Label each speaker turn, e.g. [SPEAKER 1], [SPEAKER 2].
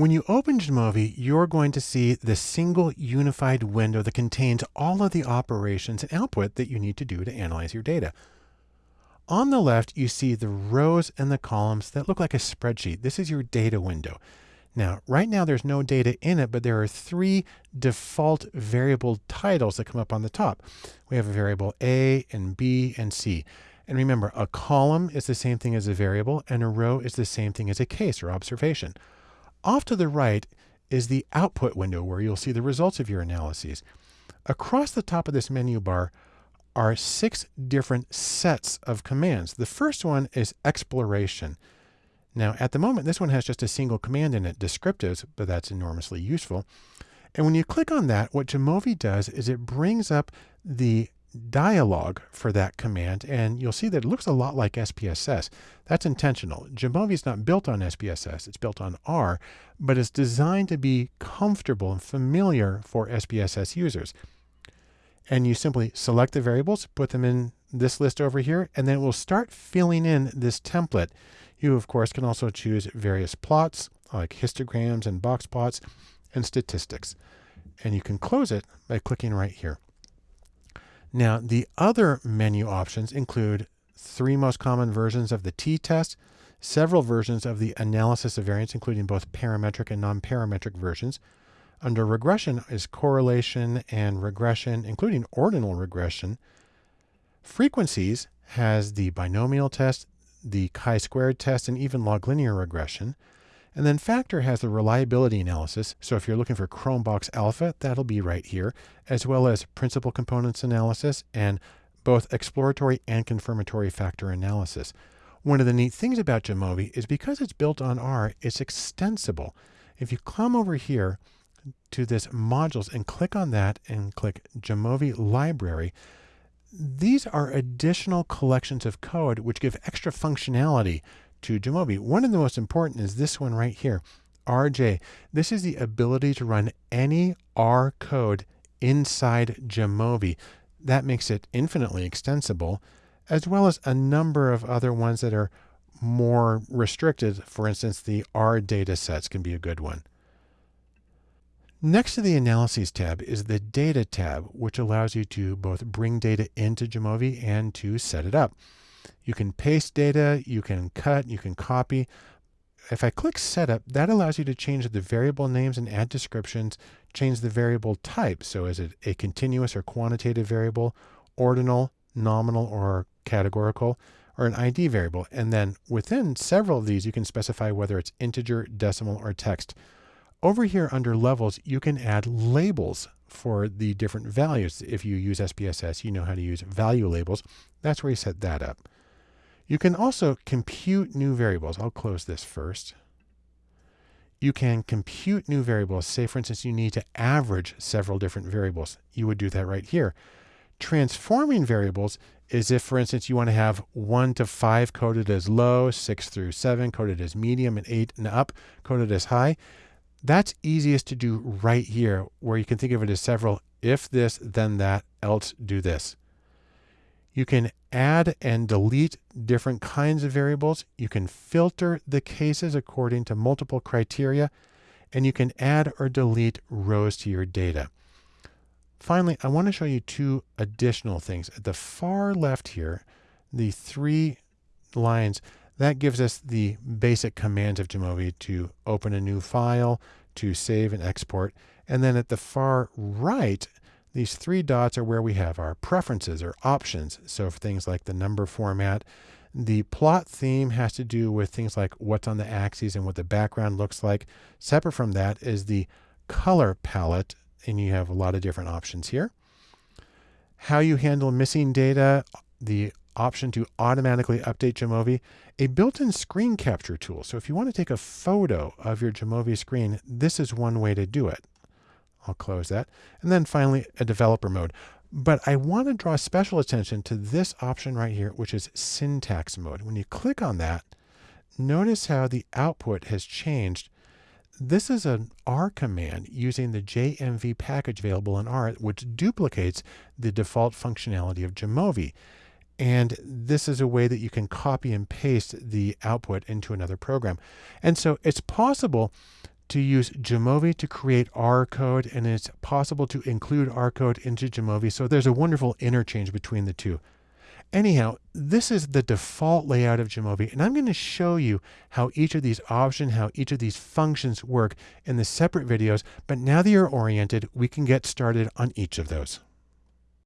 [SPEAKER 1] When you open Jamovi, you're going to see the single unified window that contains all of the operations and output that you need to do to analyze your data. On the left, you see the rows and the columns that look like a spreadsheet. This is your data window. Now, right now there's no data in it, but there are three default variable titles that come up on the top. We have a variable A and B and C. And remember, a column is the same thing as a variable, and a row is the same thing as a case or observation. Off to the right is the output window where you'll see the results of your analyses. Across the top of this menu bar are six different sets of commands. The first one is exploration. Now, at the moment, this one has just a single command in it, descriptives, but that's enormously useful. And when you click on that, what Jamovi does is it brings up the dialog for that command, and you'll see that it looks a lot like SPSS. That's intentional. Jamovi is not built on SPSS, it's built on R, but it's designed to be comfortable and familiar for SPSS users. And you simply select the variables, put them in this list over here, and then it will start filling in this template. You, of course, can also choose various plots, like histograms and box plots, and statistics. And you can close it by clicking right here. Now, the other menu options include three most common versions of the t-test, several versions of the analysis of variance, including both parametric and non-parametric versions. Under regression is correlation and regression, including ordinal regression. Frequencies has the binomial test, the chi-squared test, and even log linear regression. And then factor has the reliability analysis. So if you're looking for Cronbach's Alpha, that'll be right here, as well as principal components analysis and both exploratory and confirmatory factor analysis. One of the neat things about Jamovi is because it's built on R, it's extensible. If you come over here to this modules and click on that and click Jamovi library, these are additional collections of code which give extra functionality to Jamovi. One of the most important is this one right here, RJ. This is the ability to run any R code inside Jamovi. That makes it infinitely extensible, as well as a number of other ones that are more restricted. For instance, the R data sets can be a good one. Next to the Analyses tab is the Data tab, which allows you to both bring data into Jamovi and to set it up. You can paste data, you can cut, you can copy. If I click Setup, that allows you to change the variable names and add descriptions, change the variable type. So is it a continuous or quantitative variable, ordinal, nominal, or categorical, or an ID variable. And then within several of these, you can specify whether it's integer, decimal, or text. Over here under levels, you can add labels for the different values. If you use SPSS, you know how to use value labels. That's where you set that up. You can also compute new variables. I'll close this first. You can compute new variables. Say, for instance, you need to average several different variables. You would do that right here. Transforming variables is if, for instance, you want to have 1 to 5 coded as low, 6 through 7 coded as medium, and 8 and up coded as high. That's easiest to do right here, where you can think of it as several if this, then that, else do this. You can add and delete different kinds of variables. You can filter the cases according to multiple criteria, and you can add or delete rows to your data. Finally, I want to show you two additional things. At the far left here, the three lines, that gives us the basic commands of Jamovi to open a new file, to save and export. And then at the far right, these three dots are where we have our preferences or options. So for things like the number format, the plot theme has to do with things like what's on the axes and what the background looks like. Separate from that is the color palette, and you have a lot of different options here. How you handle missing data, the option to automatically update Jamovi, a built-in screen capture tool. So if you want to take a photo of your Jamovi screen, this is one way to do it. I'll close that. And then finally, a developer mode. But I want to draw special attention to this option right here, which is syntax mode. When you click on that, notice how the output has changed. This is an R command using the JMV package available in R, which duplicates the default functionality of Jamovi. And this is a way that you can copy and paste the output into another program. And so it's possible to use Jamovi to create R code, and it's possible to include R code into Jamovi. So there's a wonderful interchange between the two. Anyhow, this is the default layout of Jamovi, and I'm going to show you how each of these options, how each of these functions work in the separate videos. But now that you're oriented, we can get started on each of those.